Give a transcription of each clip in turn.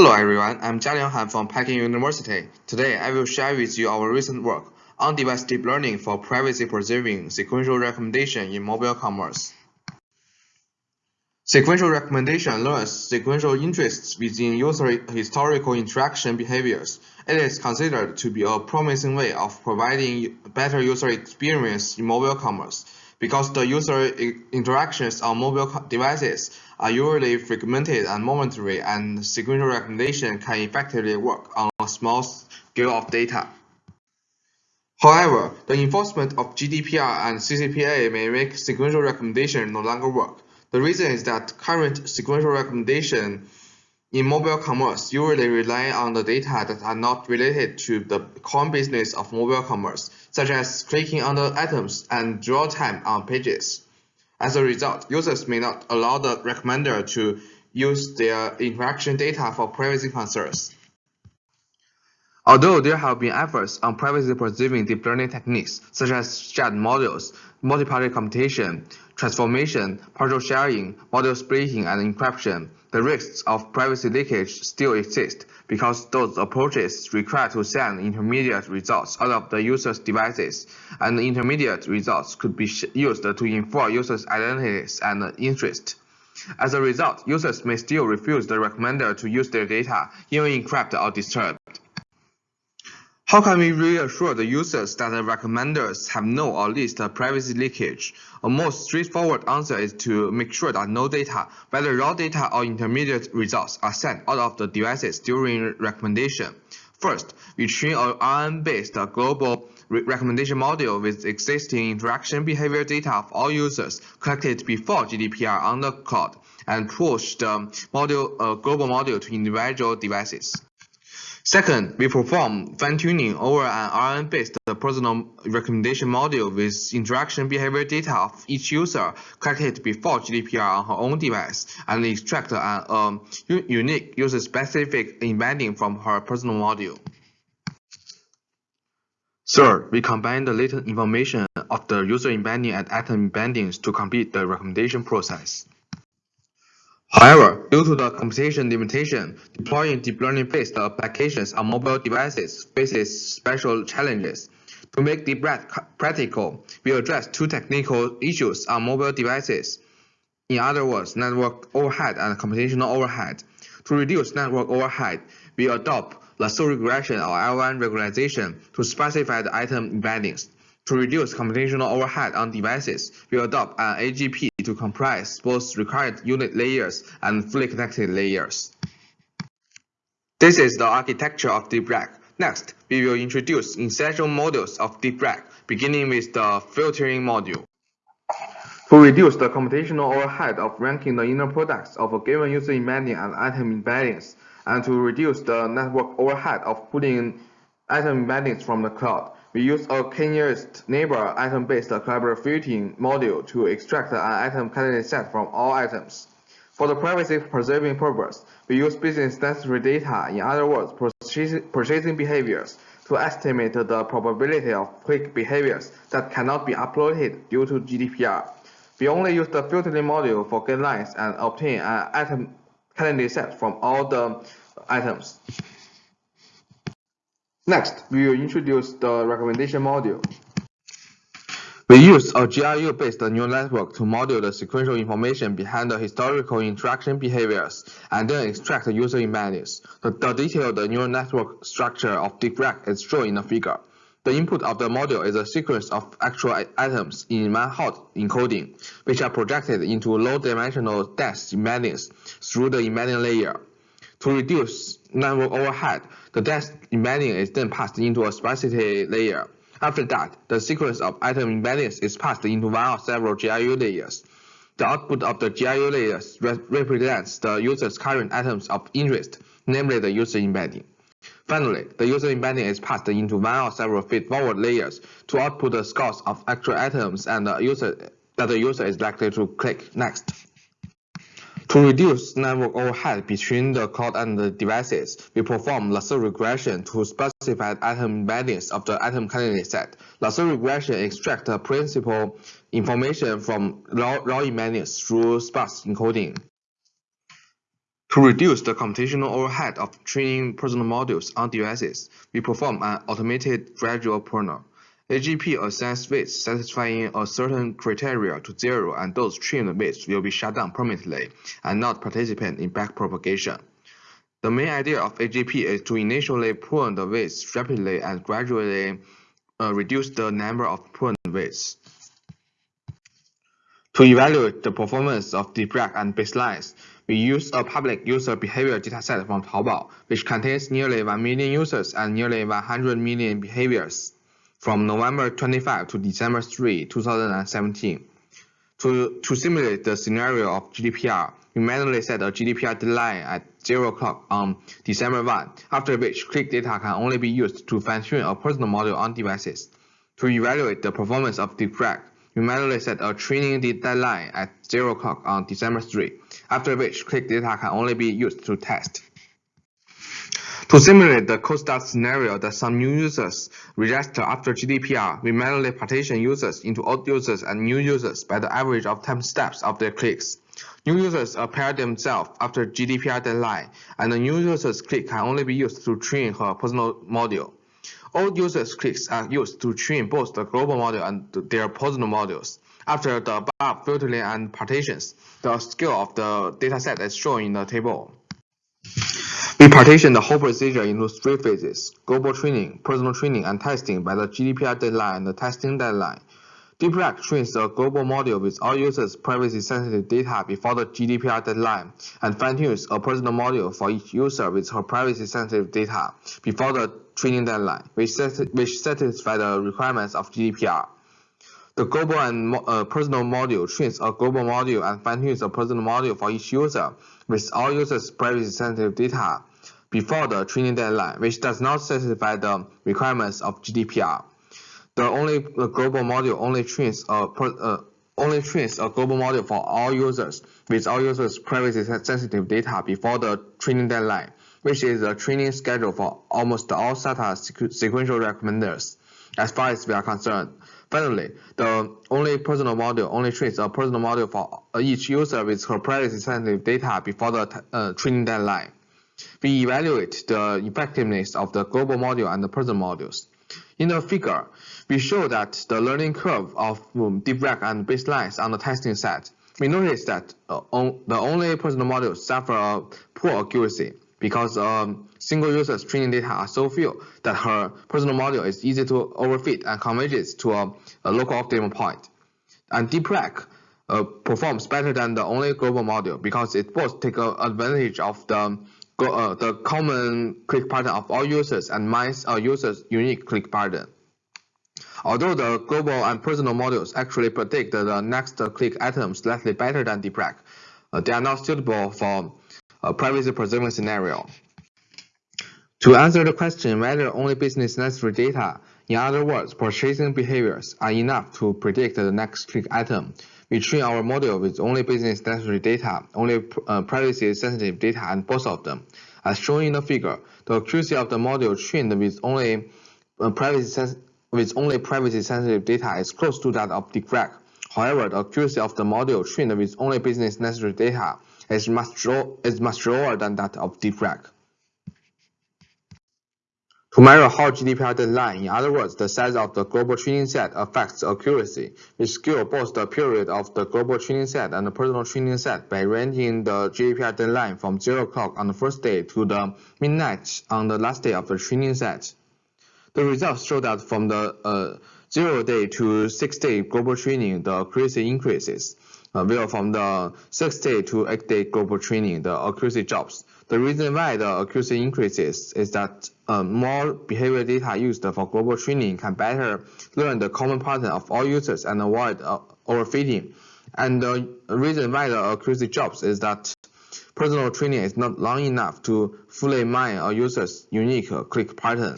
Hello everyone, I'm Jialiang Han from Peking University. Today I will share with you our recent work on device deep learning for privacy-preserving sequential recommendation in mobile commerce. Sequential recommendation learns sequential interests within user historical interaction behaviors. It is considered to be a promising way of providing better user experience in mobile commerce because the user interactions on mobile devices are usually fragmented and momentary and sequential recommendation can effectively work on a small scale of data. However, the enforcement of GDPR and CCPA may make sequential recommendation no longer work. The reason is that current sequential recommendation in mobile commerce usually rely on the data that are not related to the core business of mobile commerce, such as clicking on the items and dwell time on pages. As a result, users may not allow the recommender to use their interaction data for privacy concerns. Although there have been efforts on privacy-preserving deep learning techniques such as shared models, multi-party computation, transformation, partial sharing, model splitting, and encryption, the risks of privacy leakage still exist because those approaches require to send intermediate results out of the user's devices, and the intermediate results could be used to infer users' identities and interests. As a result, users may still refuse the recommender to use their data, even encrypted or disturbed. How can we reassure the users that the recommenders have no or least privacy leakage? A most straightforward answer is to make sure that no data, whether raw data or intermediate results, are sent out of the devices during recommendation. First, we train a RNN-based global re recommendation model with existing interaction behavior data of all users collected before GDPR on the cloud and push the model, uh, global model to individual devices. Second, we perform fine-tuning over an RNN-based personal recommendation model with interaction behavior data of each user collected before GDPR on her own device and extract an um, unique user-specific embedding from her personal model. Third, we combine the latent information of the user embedding and item embeddings to complete the recommendation process. However, due to the computation limitation, deploying deep learning-based applications on mobile devices faces special challenges. To make deep practical, we address two technical issues on mobile devices. In other words, network overhead and computational overhead. To reduce network overhead, we adopt lasso regression or L1 regularization to sparsify the item embeddings. To reduce computational overhead on devices, we adopt an AGP to comprise both recurrent unit layers and fully connected layers. This is the architecture of DeepRec. Next, we will introduce essential modules of DeepRec, beginning with the filtering module. To reduce the computational overhead of ranking the inner products of a given user embedding and item embeddings, and to reduce the network overhead of pulling item embeddings from the cloud, we use a k-nearest neighbor item-based collaborative filtering module to extract an item candidate set from all items. For the privacy-preserving purpose, we use business-necessary data, in other words, purchasing behaviors, to estimate the probability of click behaviors that cannot be uploaded due to GDPR. We only use the filtering module for guidelines and obtain an item candidate set from all the items. Next, we will introduce the recommendation module. We use a GRU-based neural network to model the sequential information behind the historical interaction behaviors and then extract the user embeddings. The, the detailed neural network structure of DeepRec is shown in the figure. The input of the model is a sequence of actual items in one-hot encoding, which are projected into low-dimensional depth embeddings through the embedding layer. To reduce network overhead, the depth embedding is then passed into a sparsity layer. After that, the sequence of item embeddings is passed into one or several GRU layers. The output of the GRU layers re represents the user's current items of interest, namely the user embedding. Finally, the user embedding is passed into one or several feed-forward layers to output the scores of actual items and the user that the user is likely to click next. To reduce network overhead between the cloud and the devices, we perform lasso regression to sparsify item embeddings of the item candidate set. Lasso regression extracts the principal information from raw, raw embeddings through sparse encoding. To reduce the computational overhead of training personal models on devices, we perform an automated gradual pruner. AGP assigns weights satisfying a certain criteria to zero and those trimmed weights will be shut down permanently and not participate in backpropagation. The main idea of AGP is to initially prune the weights rapidly and gradually uh, reduce the number of pruned weights. To evaluate the performance of DeepRec and baselines, we use a public user behavior dataset from Taobao, which contains nearly 1 million users and nearly 100 million behaviors from November 25 to December 3, 2017. To, to simulate the scenario of GDPR, we manually set a GDPR deadline at 0 o'clock on December 1, after which click data can only be used to fine-tune a personal model on devices. To evaluate the performance of DeepRec, we manually set a training deadline at 0 o'clock on December 3, after which click data can only be used to test. To simulate the cold start scenario that some new users register after GDPR, we manually partition users into old users and new users by the average of time steps of their clicks. New users appear themselves after GDPR deadline, and the new users click can only be used to train her personal model. Old users' clicks are used to train both the global model and their personal models. After the above filtering and partitions, the scale of the dataset is shown in the table. We partition the whole procedure into three phases, global training, personal training, and testing by the GDPR deadline and the testing deadline. DeepRec trains a global model with all users' privacy-sensitive data before the GDPR deadline and fine-tunes a personal model for each user with her privacy-sensitive data before the training deadline, which, which satisfy the requirements of GDPR. The global and uh, personal module trains a global module and fine-tunes a personal module for each user with all users' privacy-sensitive data before the training deadline, which does not satisfy the requirements of GDPR. The only the global module only trains a uh, only trains a global module for all users with all users privacy sensitive data before the training deadline, which is the training schedule for almost all SOTA sequ sequential recommenders, as far as we are concerned. Finally, the only personal module only trains a personal module for each user with her privacy sensitive data before the uh, training deadline. We evaluate the effectiveness of the global module and the personal modules. In the figure, we show that the learning curve of um, DeepRec and baselines on the testing set. We notice that uh, on, the only personal module suffer a poor accuracy because um, single user's training data are so few that her personal module is easy to overfit and converges to a, a local optimal point. And DeepRec uh, performs better than the only global module because it both takes advantage of the uh, the common click pattern of all users and mines a user's unique click pattern. Although the global and personal models actually predict the next click item slightly better than DeepRec, uh, they are not suitable for a privacy-preserving scenario. To answer the question whether only business necessary data, in other words, purchasing behaviors, are enough to predict the next click item, we train our model with only business necessary data, only uh, privacy sensitive data, and both of them. As shown in the figure, the accuracy of the model trained with only uh, privacy with only privacy sensitive data is close to that of DeepRec. However, the accuracy of the model trained with only business necessary data is much, is much lower than that of DeepRec. To measure how GDPR deadline, in other words, the size of the global training set affects accuracy, we scale both the period of the global training set and the personal training set by ranging the GDPR deadline from 0 o'clock on the first day to the midnight on the last day of the training set. The results show that from the uh, 0 day to 6 day global training, the accuracy increases, uh, while from the 6 day to 8 day global training, the accuracy drops. The reason why the accuracy increases is that uh, more behavior data used for global training can better learn the common pattern of all users and avoid uh, overfitting. And the reason why the accuracy drops is that personal training is not long enough to fully mine a user's unique click pattern.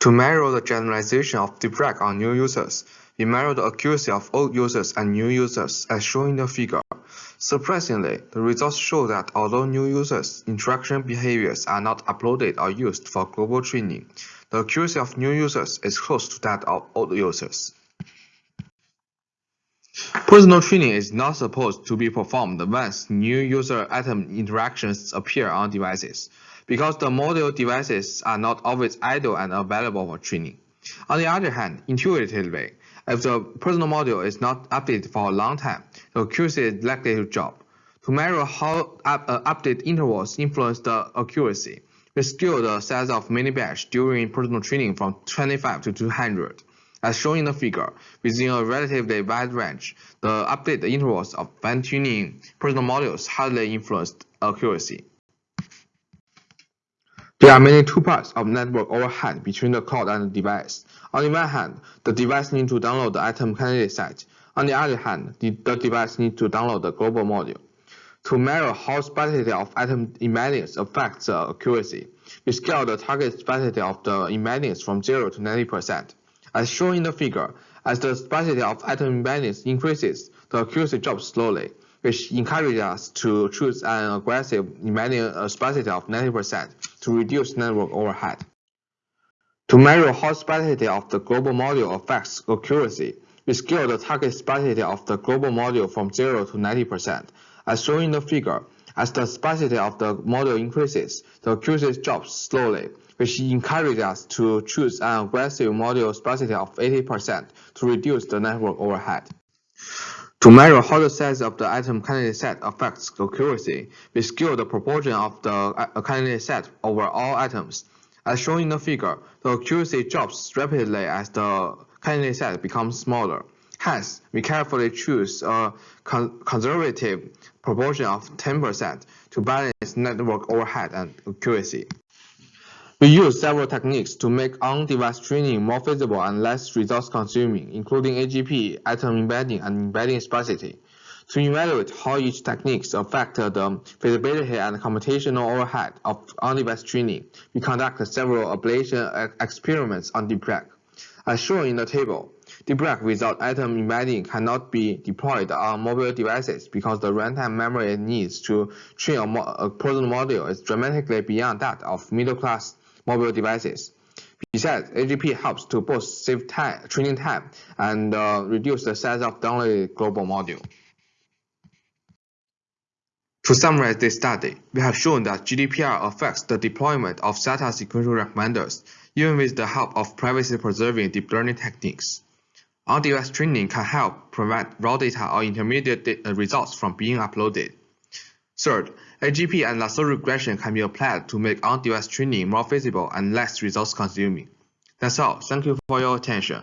To measure the generalization of DeepRec on new users, we measure the accuracy of old users and new users as shown in the figure. Surprisingly, the results show that although new users' interaction behaviors are not uploaded or used for global training, the accuracy of new users is close to that of old users. Personal training is not supposed to be performed once new user item interactions appear on devices, because the model devices are not always idle and available for training. On the other hand, intuitively, if the personal model is not updated for a long time, the accuracy is likely to drop. To measure how up, uh, update intervals influence the accuracy, we scale the size of mini batch during personal training from 25 to 200. As shown in the figure, within a relatively wide range, the update intervals of fine-tuning personal models hardly influenced accuracy. There are mainly two parts of network overhead between the cloud and the device. On the one hand, the device needs to download the item candidate set. On the other hand, the, the device needs to download the global module. To measure how sparsity of item embeddings affects the accuracy, we scale the target sparsity of the embeddings from 0 to 90%. As shown in the figure, as the sparsity of item embeddings increases, the accuracy drops slowly, which encourages us to choose an aggressive embedding uh, sparsity of 90% to reduce network overhead. To measure how sparsity of the global module affects accuracy, we scale the target sparsity of the global module from 0 to 90%. As shown in the figure, as the sparsity of the module increases, the accuracy drops slowly, which encourages us to choose an aggressive module sparsity of 80% to reduce the network overhead. To measure how the size of the item candidate set affects accuracy, we scale the proportion of the uh, candidate set over all items. As shown in the figure, the accuracy drops rapidly as the candidate set becomes smaller. Hence, we carefully choose a con conservative proportion of 10% to balance network overhead and accuracy. We use several techniques to make on-device training more feasible and less resource-consuming, including AGP, item embedding, and embedding sparsity. To evaluate how each techniques affect the feasibility and computational overhead of on-device training, we conduct several ablation experiments on DeepRec. As shown in the table, DeepRec without item embedding cannot be deployed on mobile devices because the runtime memory it needs to train a, a personal model is dramatically beyond that of middle-class mobile devices. Besides, AGP helps to both save time, training time and uh, reduce the size of downloaded global module. To summarize this study, we have shown that GDPR affects the deployment of SOTA sequential recommenders, even with the help of privacy-preserving deep learning techniques. On-device training can help prevent raw data or intermediate results from being uploaded. Third, AGP and lasso regression can be applied to make on-device training more feasible and less resource consuming. That's all. Thank you for your attention.